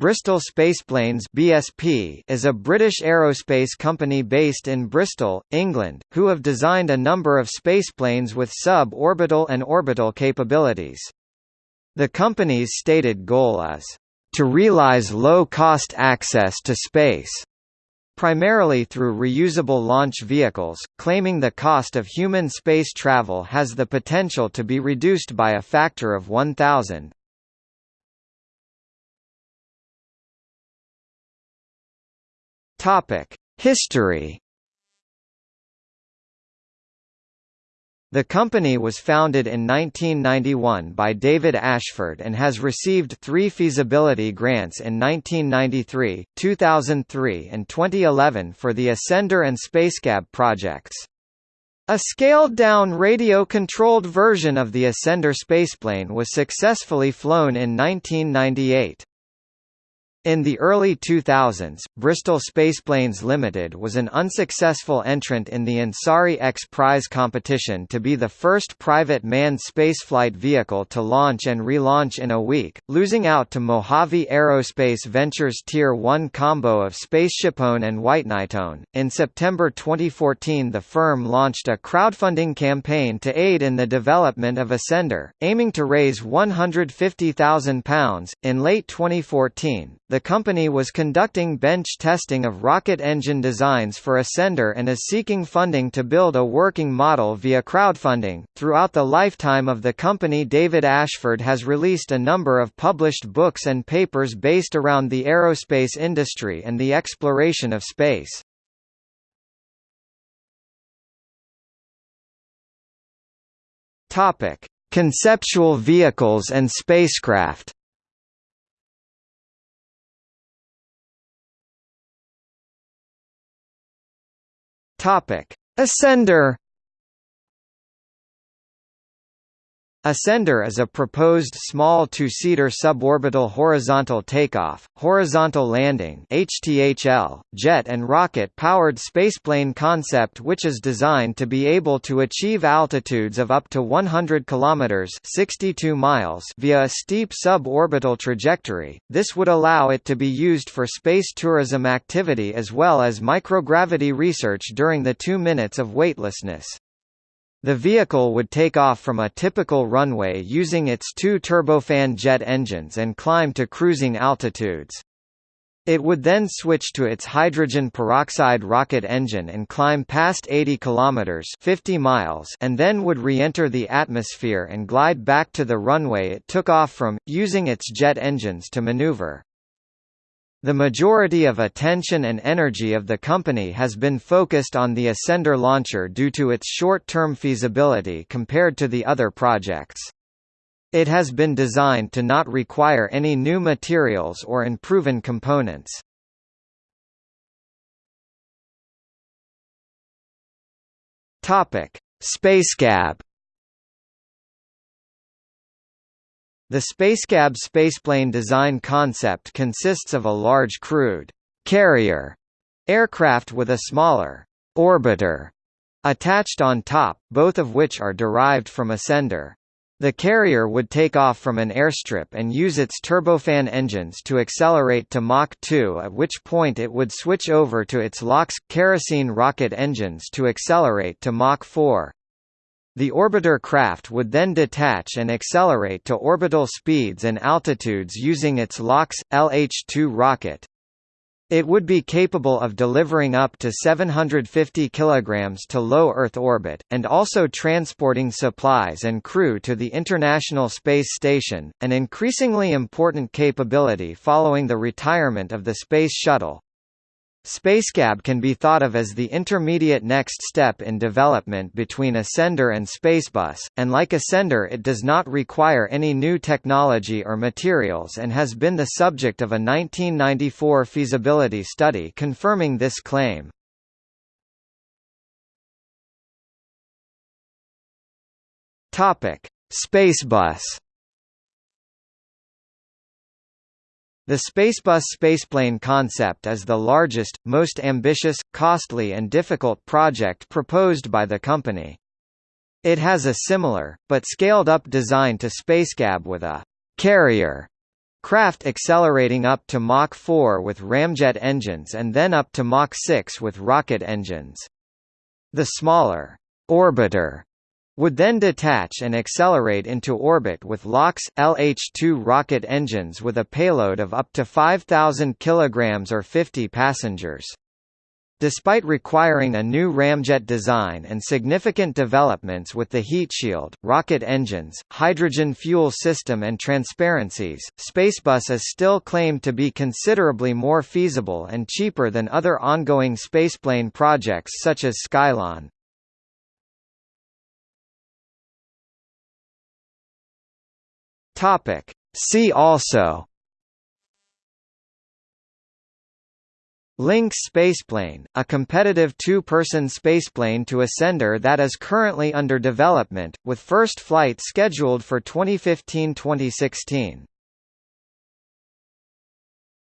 Bristol Spaceplanes (BSP) is a British aerospace company based in Bristol, England, who have designed a number of spaceplanes with sub-orbital and orbital capabilities. The company's stated goal is to realize low-cost access to space, primarily through reusable launch vehicles, claiming the cost of human space travel has the potential to be reduced by a factor of 1,000. Topic: History. The company was founded in 1991 by David Ashford and has received three feasibility grants in 1993, 2003 and 2011 for the Ascender and Spacecab projects. A scaled-down radio-controlled version of the Ascender spaceplane was successfully flown in 1998. In the early 2000s, Bristol Spaceplanes Limited was an unsuccessful entrant in the Ansari X Prize competition to be the first private manned spaceflight vehicle to launch and relaunch in a week, losing out to Mojave Aerospace Ventures Tier 1 combo of SpaceshipOne and White Knight One. In September 2014, the firm launched a crowdfunding campaign to aid in the development of Ascender, aiming to raise £150,000. In late 2014, the company was conducting bench testing of rocket engine designs for Ascender and is seeking funding to build a working model via crowdfunding. Throughout the lifetime of the company, David Ashford has released a number of published books and papers based around the aerospace industry and the exploration of space. Topic: Conceptual vehicles and spacecraft. Topic: Ascender Ascender is a proposed small two-seater suborbital horizontal takeoff, horizontal landing (HTHL) jet and rocket-powered spaceplane concept which is designed to be able to achieve altitudes of up to 100 kilometers (62 miles) via a steep suborbital trajectory. This would allow it to be used for space tourism activity as well as microgravity research during the 2 minutes of weightlessness. The vehicle would take off from a typical runway using its two turbofan jet engines and climb to cruising altitudes. It would then switch to its hydrogen peroxide rocket engine and climb past 80 kilometers 50 miles and then would re-enter the atmosphere and glide back to the runway it took off from, using its jet engines to maneuver. The majority of attention and energy of the company has been focused on the Ascender launcher due to its short-term feasibility compared to the other projects. It has been designed to not require any new materials or unproven components. Topic: Spacecab The Spacecab spaceplane design concept consists of a large crewed carrier aircraft with a smaller orbiter attached on top, both of which are derived from Ascender. The carrier would take off from an airstrip and use its turbofan engines to accelerate to Mach 2 at which point it would switch over to its LOX, kerosene rocket engines to accelerate to Mach 4. The orbiter craft would then detach and accelerate to orbital speeds and altitudes using its LOX, LH-2 rocket. It would be capable of delivering up to 750 kg to low Earth orbit, and also transporting supplies and crew to the International Space Station, an increasingly important capability following the retirement of the Space Shuttle. Spacecab can be thought of as the intermediate next step in development between Ascender and Spacebus, and like Ascender it does not require any new technology or materials and has been the subject of a 1994 feasibility study confirming this claim. Spacebus The Spacebus spaceplane concept is the largest, most ambitious, costly and difficult project proposed by the company. It has a similar, but scaled-up design to Spacecab with a «carrier» craft accelerating up to Mach 4 with ramjet engines and then up to Mach 6 with rocket engines. The smaller orbiter would then detach and accelerate into orbit with LOX, LH-2 rocket engines with a payload of up to 5,000 kg or 50 passengers. Despite requiring a new ramjet design and significant developments with the heat shield, rocket engines, hydrogen fuel system and transparencies, Spacebus is still claimed to be considerably more feasible and cheaper than other ongoing spaceplane projects such as Skylon. Topic. See also Lynx spaceplane, a competitive two-person spaceplane to Ascender that is currently under development, with first flight scheduled for 2015–2016.